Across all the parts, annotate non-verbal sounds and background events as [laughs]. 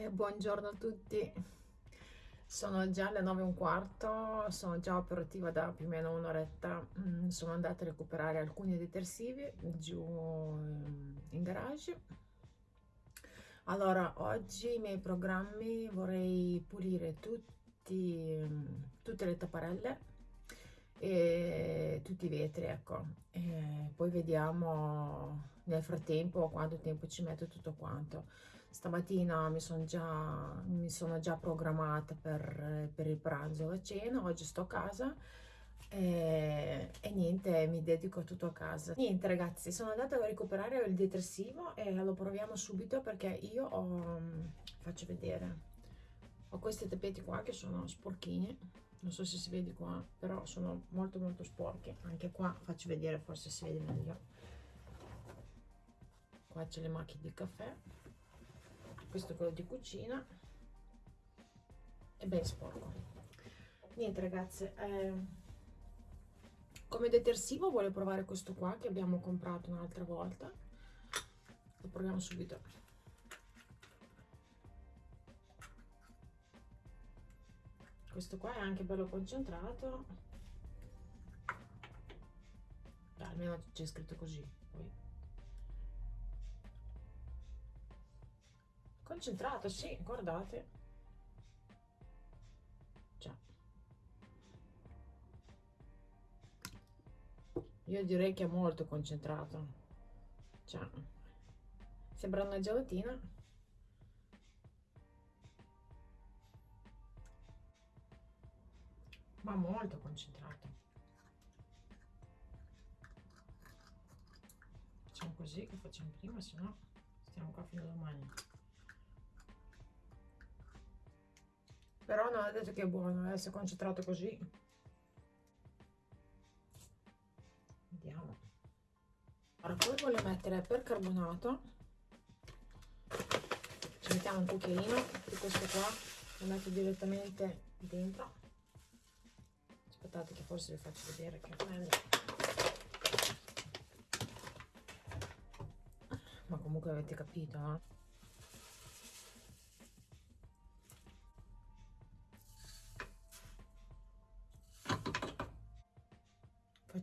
Eh, buongiorno a tutti, sono già le 9 e un quarto, sono già operativa da più o meno un'oretta, mm, sono andata a recuperare alcuni detersivi giù in garage. Allora, oggi i miei programmi vorrei pulire tutti, tutte le tapparelle e tutti i vetri, ecco. E poi vediamo nel frattempo quanto tempo ci metto tutto quanto stamattina mi sono già, mi sono già programmata per, per il pranzo e la cena oggi sto a casa e, e, niente mi dedico tutto a casa. Niente ragazzi sono andata a recuperare il detersivo e lo proviamo subito perché io ho faccio vedere. Ho questi tappeti qua che sono sporchini non so se si vede qua però sono molto molto sporchi. Anche qua faccio vedere forse si vede meglio. Qua c'è le macchie di caffè questo è quello di cucina. È ben sporco. Niente ragazze eh, come detersivo voglio provare questo qua che abbiamo comprato un'altra volta. Lo proviamo subito. Questo qua è anche bello concentrato. Almeno c'è scritto così concentrato sì guardate. Già. io direi che è molto concentrato. Già. sembra una gelatina. Ma molto concentrato. Facciamo così che facciamo prima se no stiamo qua fino a domani però non è detto che è buono essere concentrato così vediamo ora poi voglio mettere percarbonato ci mettiamo un cucchiaino di questo qua lo metto direttamente dentro aspettate che forse vi faccio vedere che bello ma comunque avete capito no? Eh?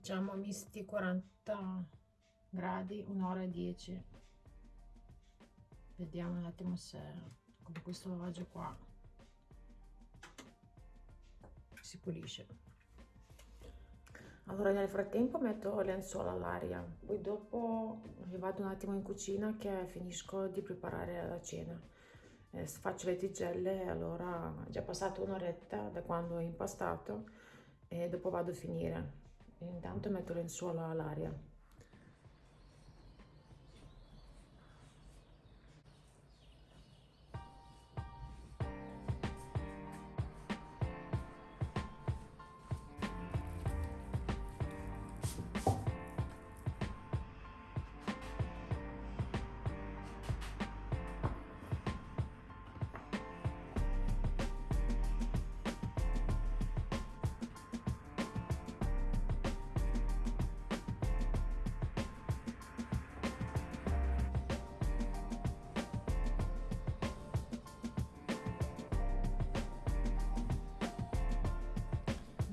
Facciamo misti 40 gradi un'ora e 10 vediamo un attimo se come questo lavaggio qua si pulisce. Allora nel frattempo metto lenzuola all'aria poi dopo vado un attimo in cucina che finisco di preparare la cena. Eh, faccio le tigelle allora è già passata un'oretta da quando ho impastato e dopo vado a finire intanto metto lenzuola all'aria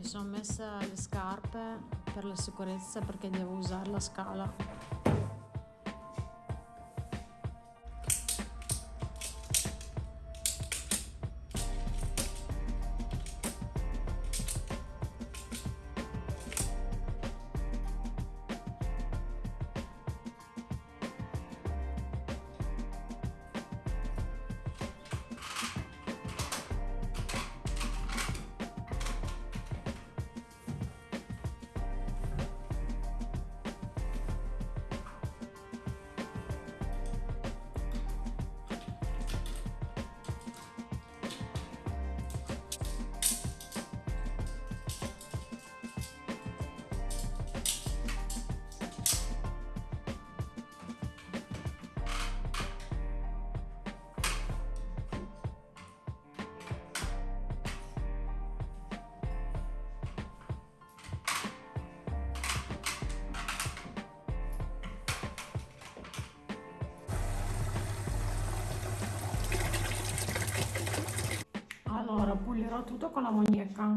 sono messa le scarpe per la sicurezza perché devo usare la scala pulerò tutto con la mognetta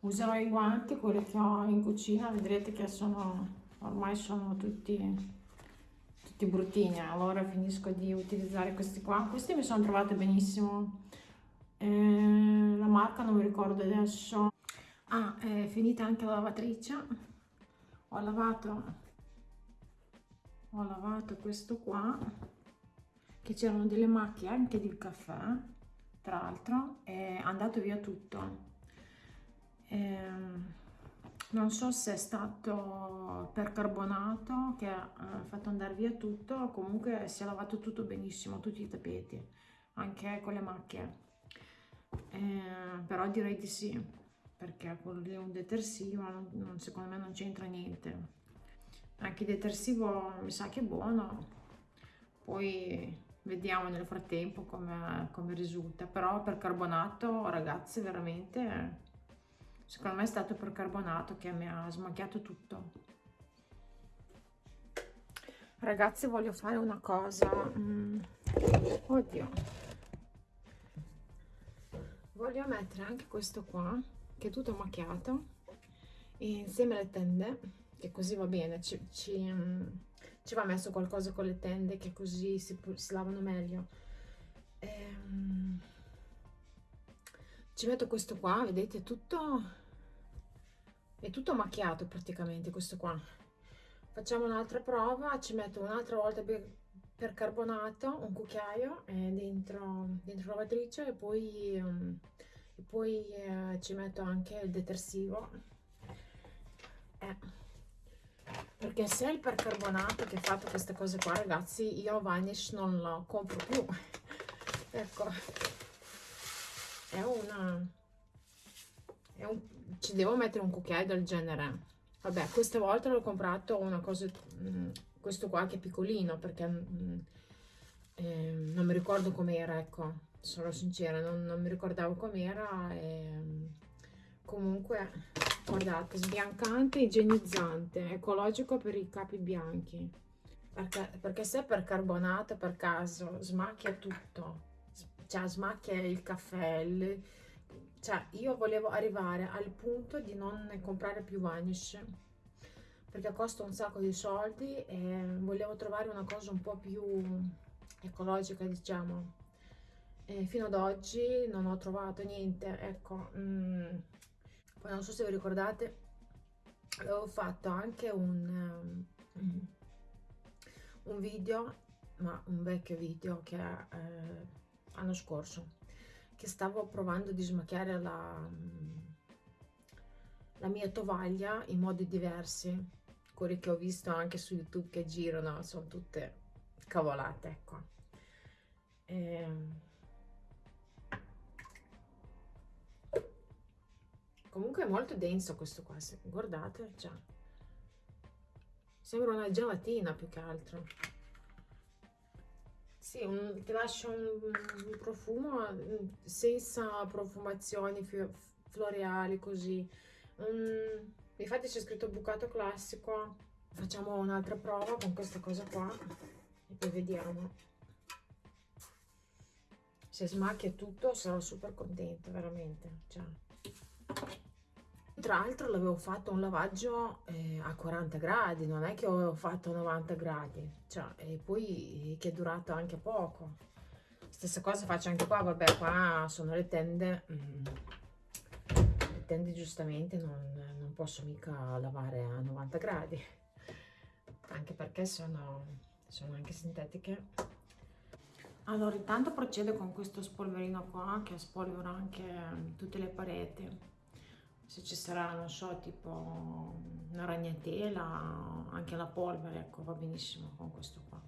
userò i guanti quelli che ho in cucina vedrete che sono ormai sono tutti tutti bruttini. Allora finisco di utilizzare questi qua. Questi mi sono trovate benissimo. Eh, la marca non mi ricordo adesso. Ah è finita anche la lavatrice. Ho lavato ho lavato questo qua che c'erano delle macchie anche di caffè tra l'altro è andato via tutto Ehm, non so se è stato percarbonato che ha fatto andare via tutto, comunque si è lavato tutto benissimo, tutti i tappeti, anche con le macchie. Eh, però direi di sì, perché quello lì un detersivo, non, secondo me non c'entra niente. Anche il detersivo mi sa che è buono, poi vediamo nel frattempo come, come risulta. Però per carbonato, ragazzi, veramente secondo me è stato percarbonato che mi ha smacchiato tutto ragazzi voglio fare una cosa mm. oddio voglio mettere anche questo qua che è tutto macchiato insieme alle tende che così va bene ci, ci, mm, ci va messo qualcosa con le tende che così si, si lavano meglio ehm, ci metto questo qua vedete tutto è tutto macchiato praticamente questo qua facciamo un'altra prova ci metto un'altra volta per, carbonato un cucchiaio eh, dentro dentro la lavatrice e poi, um, e poi eh, ci metto anche il detersivo eh. Perché se è il percarbonato che ha fatto queste cose qua ragazzi io Vanish non lo compro più. [laughs] Ecco. È una è un ci devo mettere un cucchiaio del genere. Vabbè questa volta l'ho comprato una cosa mm, questo qua che è piccolino perché mm, eh, non mi ricordo com'era ecco. Sono sincera non, non mi ricordavo com'era e, comunque guardate sbiancante igienizzante ecologico per i capi bianchi. Perché, perché se per carbonato per caso smacchia tutto. Cioè smacchia il caffè il, cioè io volevo arrivare al punto di non comprare più vanish perché costa un sacco di soldi e volevo trovare una cosa un po' più ecologica diciamo. E fino ad oggi non ho trovato niente ecco mm. Poi non so se vi ricordate avevo fatto anche un, um, un video ma un vecchio video che eh, l'anno scorso che stavo provando di smacchiare la, la mia tovaglia in modi diversi. Quelle che ho visto anche su youtube che girano sono tutte cavolate ecco. E... comunque è molto denso questo qua guardate già sembra una gelatina più che altro sì, un, ti lascia un, un, profumo mm, senza profumazioni floreali così. Um, infatti c'è scritto bucato classico. Facciamo un'altra prova con questa cosa qua e poi vediamo. Se smacchia tutto sarò super contenta, veramente. Cioè tra l'altro l'avevo fatto un lavaggio eh, a 40 gradi non è che avevo fatto 90 gradi cioè, e poi che è durato anche poco. Stessa cosa faccio anche qua vabbè qua sono le tende mm, le tende giustamente non, non posso mica lavare a 90 gradi anche perché sono, sono anche sintetiche. Allora intanto procedo con questo spolverino qua che spolvera anche tutte le pareti se ci sarà, non so, tipo una ragnatela, anche la polvere, ecco, va benissimo con questo qua.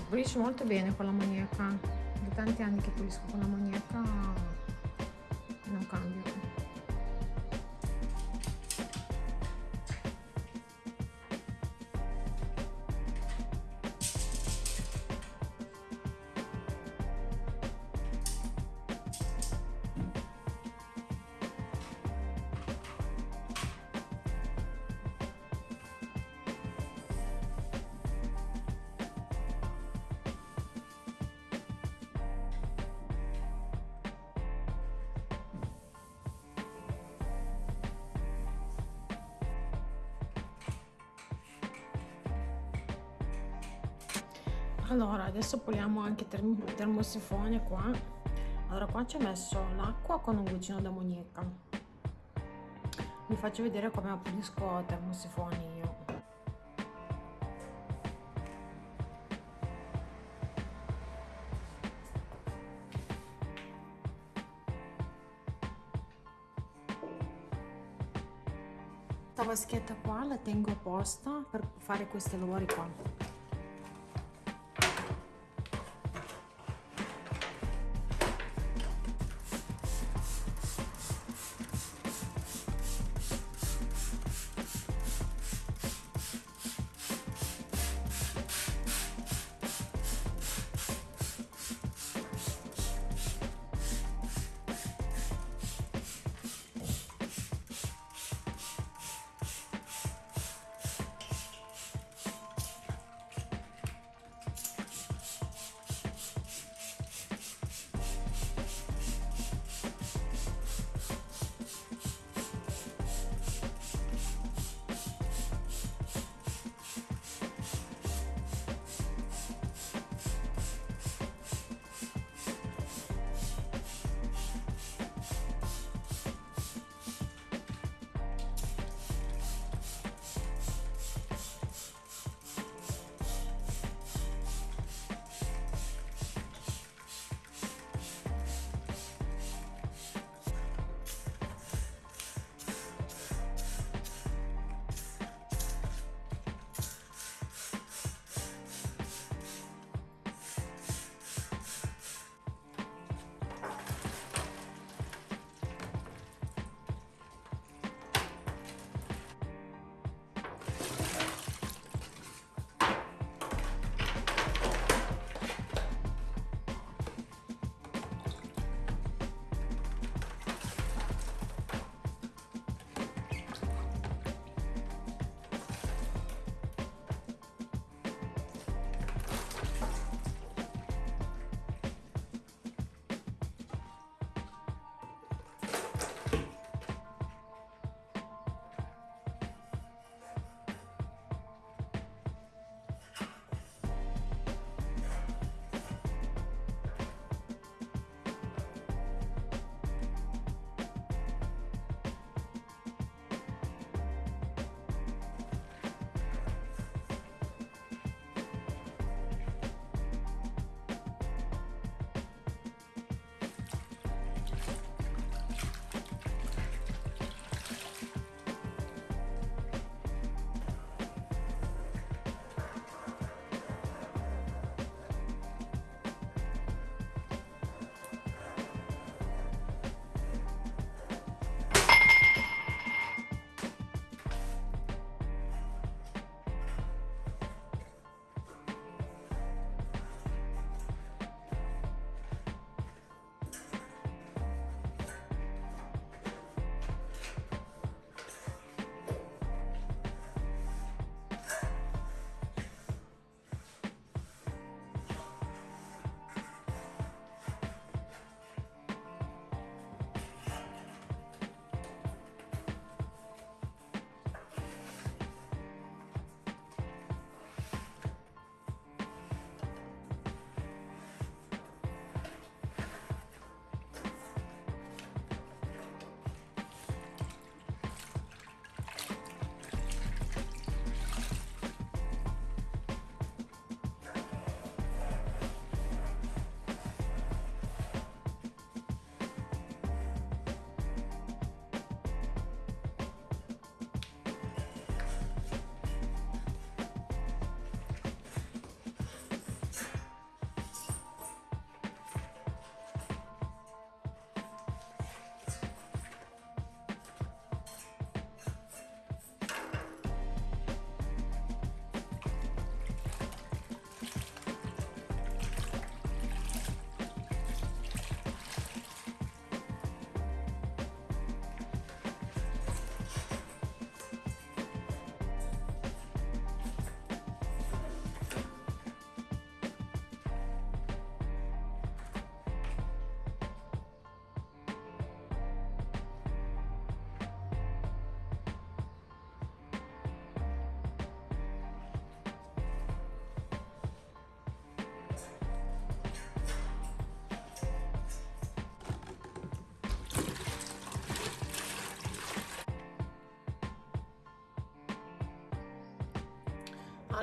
Pulisce molto bene con l'ammoniaca da tanti anni che pulisco con l'ammoniaca non cambio allora adesso puliamo anche il termosifone qua. Allora qua ci ho messo l'acqua con un goccino d'ammoniaca vi faccio vedere come pulisco termosifoni io. Questa vaschetta qua la tengo apposta per fare questi lavori qua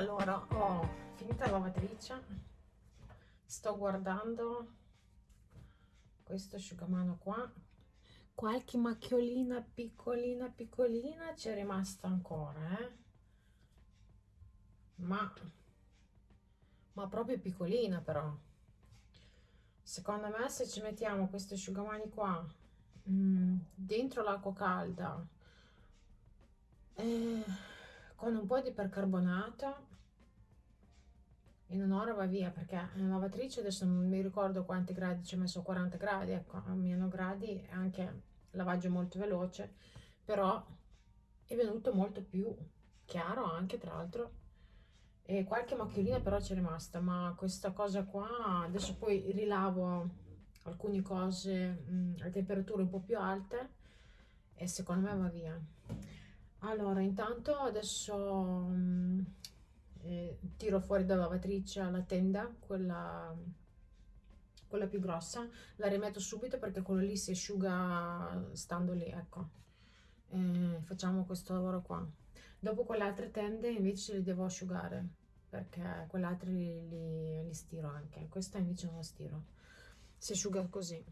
allora ho finita la lavatrice sto guardando questo asciugamano qua. Qualche macchiolina piccolina piccolina c'è rimasta ancora eh? ma ma proprio piccolina però. Secondo me se ci mettiamo questi asciugamani qua mh, mm, dentro l'acqua calda eh, con un po' di percarbonato in un'ora va via perché la lavatrice adesso non mi ricordo quanti gradi ci ho messo 40 gradi ecco a meno gradi anche lavaggio molto veloce però è venuto molto più chiaro anche tra l'altro e qualche macchiolina però c'è rimasta ma questa cosa qua adesso poi rilavo alcune cose mh, a temperature un po' più alte e secondo me va via. Allora intanto adesso mh, eh, tiro fuori dalla lavatrice la tenda quella quella più grossa la rimetto subito perché quello lì si asciuga stando lì ecco. Eh, facciamo questo lavoro qua. Dopo quelle altre tende invece le devo asciugare perché quelle altre li, li, li stiro anche. Questa invece non la stiro. Si asciuga così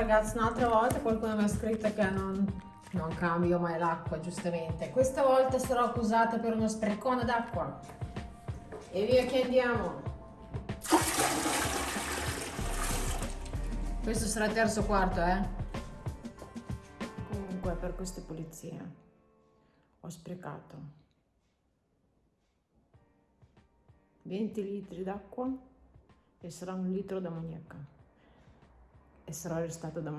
Ragazzi, un'altra volta qualcuno mi ha scritto che non, non cambio mai l'acqua, giustamente. Questa volta sarò accusata per uno sprecone d'acqua. E via che andiamo. Questo sarà il terzo quarto, eh. Comunque, per queste pulizie ho sprecato 20 litri d'acqua e sarà un litro d'ammoniaca e sarò arrestato da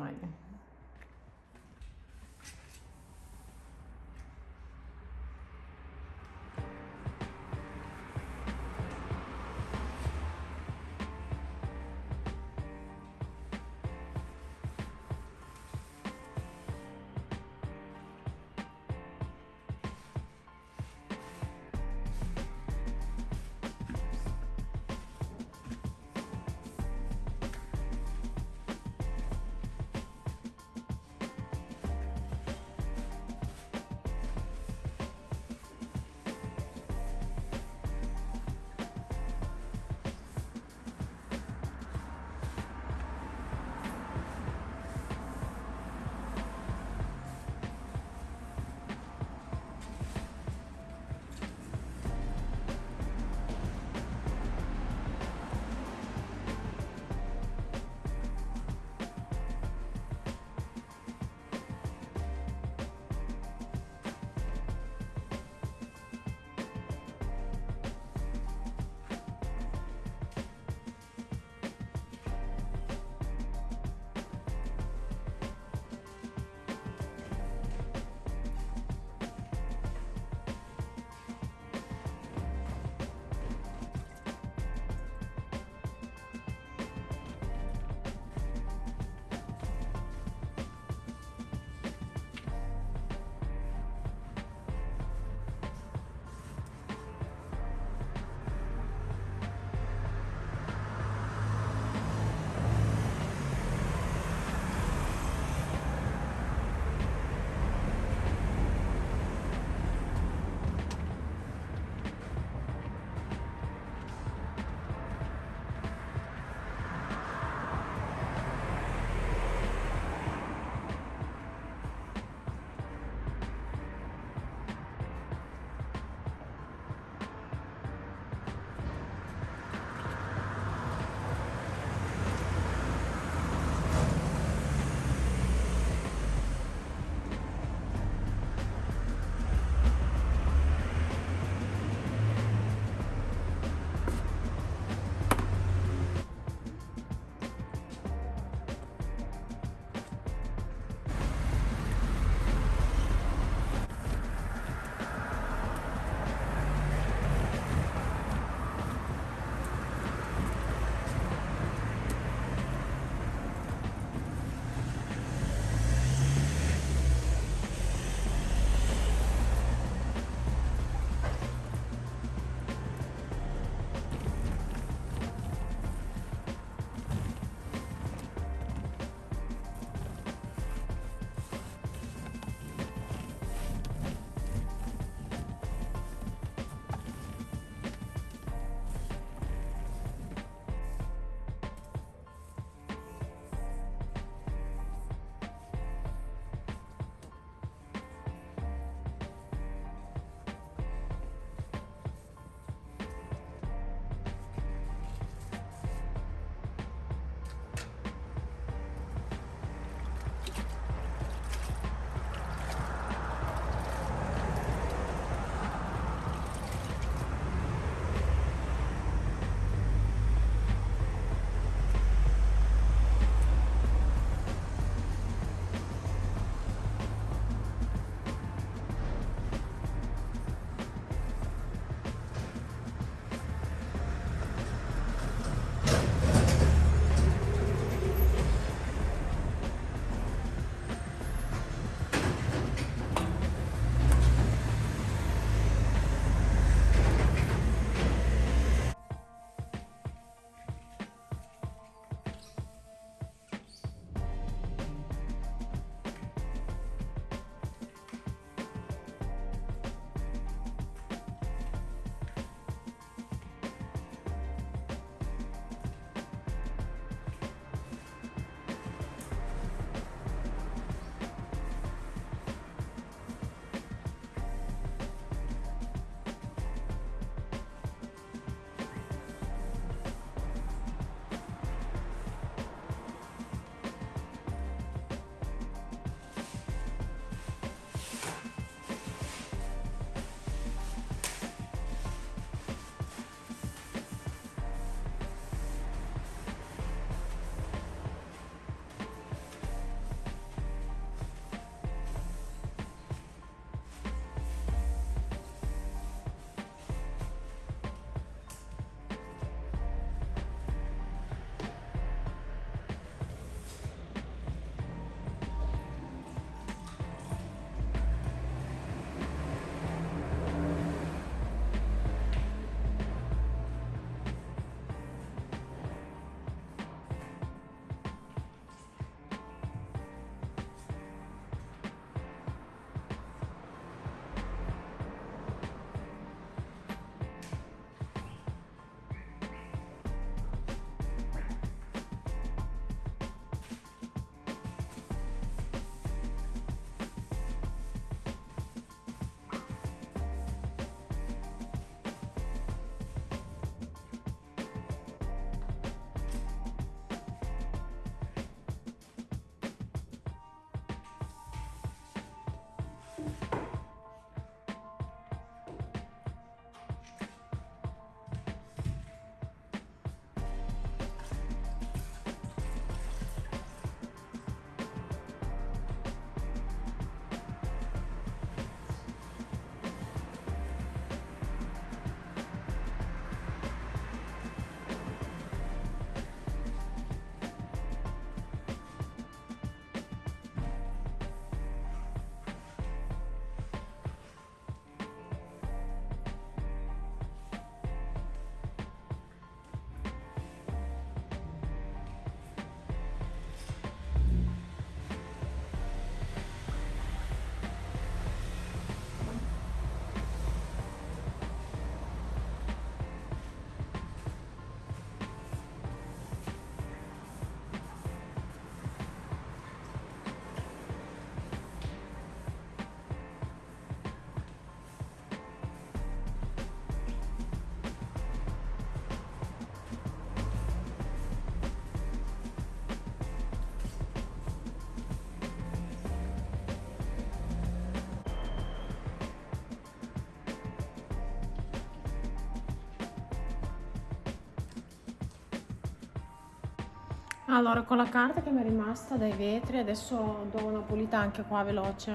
allora con la carta che mi è rimasta dai vetri adesso do una pulita anche qua veloce.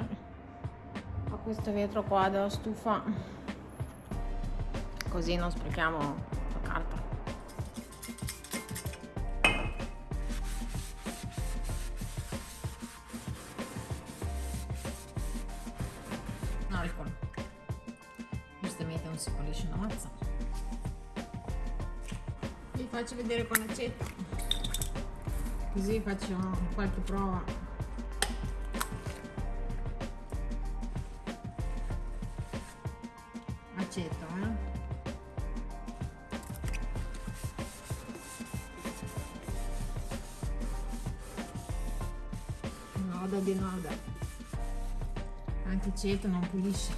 A questo vetro qua della stufa. Così non sprechiamo la carta. No ricordo giustamente non si pulisce una mazza. Vi faccio vedere con l'aceto così faccio qualche prova. Aceto eh? noda di noda. Anche aceto non pulisce.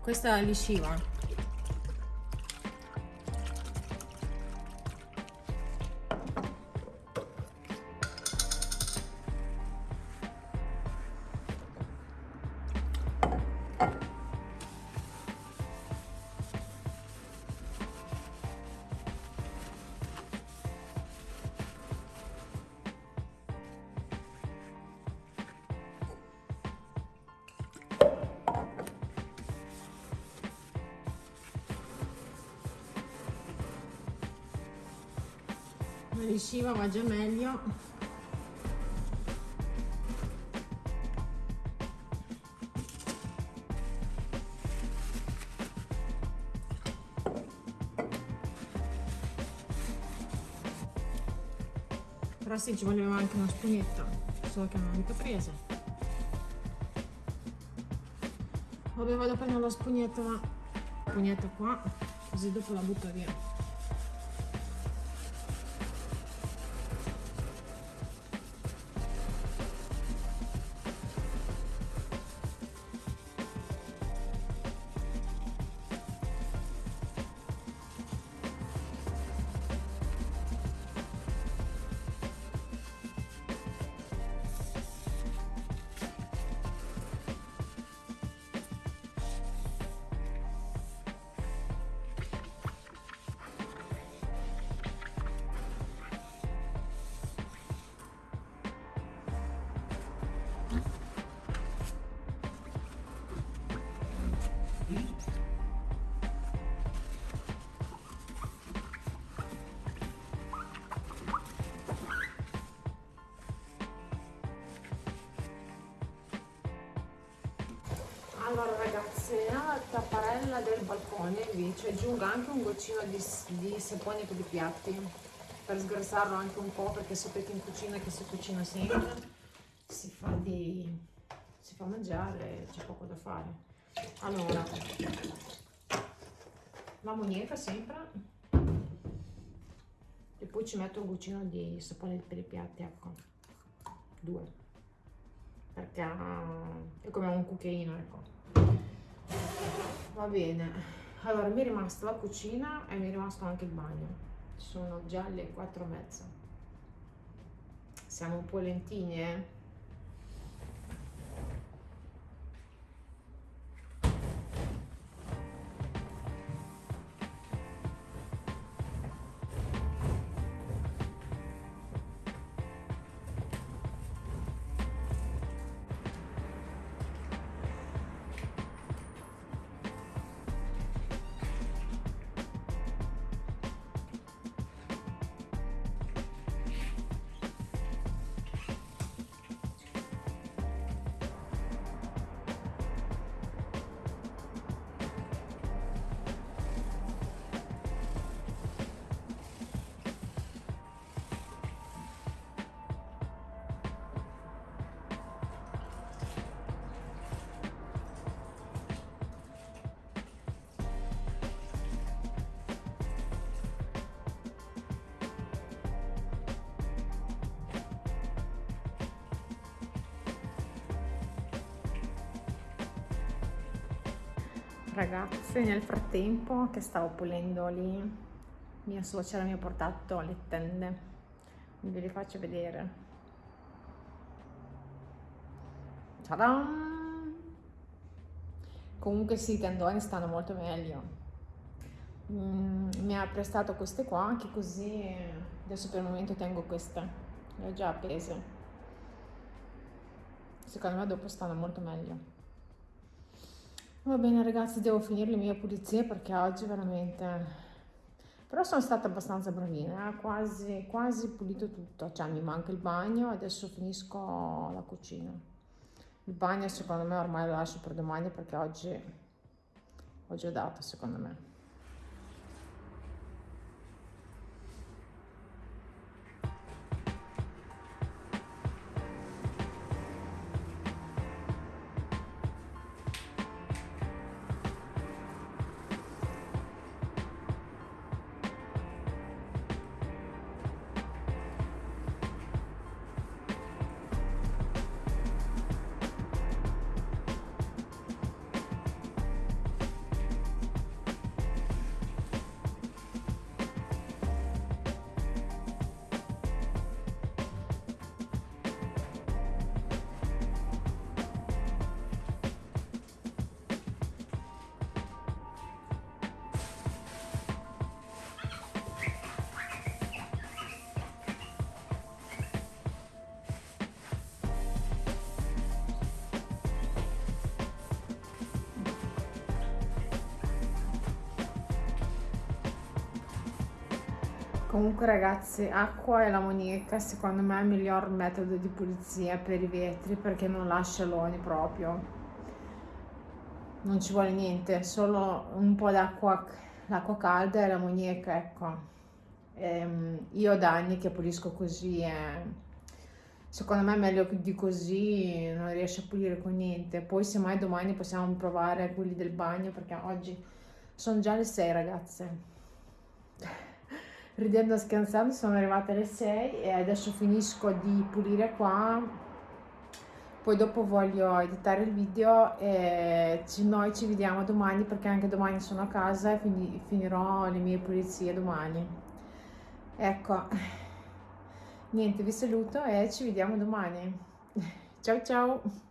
Questa lisciva già meglio. Però sì ci voleva anche una spugnetta solo che non ho mica presa. Vabbè vado a prendere la spugnetta la spugnetta qua così dopo la butto via tapparella del balcone invece aggiungo anche un goccino di, di sapone per i piatti per sgrassarlo anche un po' perché sapete in cucina che si cucina sempre si fa di si fa mangiare c'è poco da fare. Allora l'ammoniaca sempre e poi ci metto un goccino di sapone per i piatti ecco. Due. Perché è come un cucchiaino ecco va bene. Allora mi è rimasta la cucina e mi è rimasto anche il bagno. Sono già le quattro e mezza siamo un po' lentini eh ragazzi nel frattempo che stavo pulendo lì mia suocera mi ha portato le tende. Ve le faccio vedere. Comunque sì i tendoni stanno molto meglio. Mm, mi ha prestato queste qua, anche così adesso per il momento tengo queste, le ho già appese. Secondo me dopo stanno molto meglio. Va bene ragazzi, devo finire le mie pulizie perché oggi veramente... Però sono stata abbastanza bravina, eh? quasi, quasi pulito tutto, cioè mi manca il bagno, adesso finisco la cucina. Il bagno secondo me ormai lo lascio per domani perché oggi ho già dato secondo me. Comunque ragazzi, acqua e l'ammoniaca secondo me è il miglior metodo di pulizia per i vetri perché non lascia loni proprio. Non ci vuole niente, solo un po' d'acqua, l'acqua calda e l'ammoniaca, ecco. Ehm, io da anni che pulisco così e secondo me è meglio di così, non riesce a pulire con niente. Poi se mai domani possiamo provare quelli del bagno perché oggi sono già le 6 ragazze ridendo e scherzando sono arrivate alle 6 e adesso finisco di pulire qua. Poi dopo voglio editare il video e ci, noi ci vediamo domani perché anche domani sono a casa e quindi finirò le mie pulizie domani. Ecco niente vi saluto e ci vediamo domani. [laughs] Ciao ciao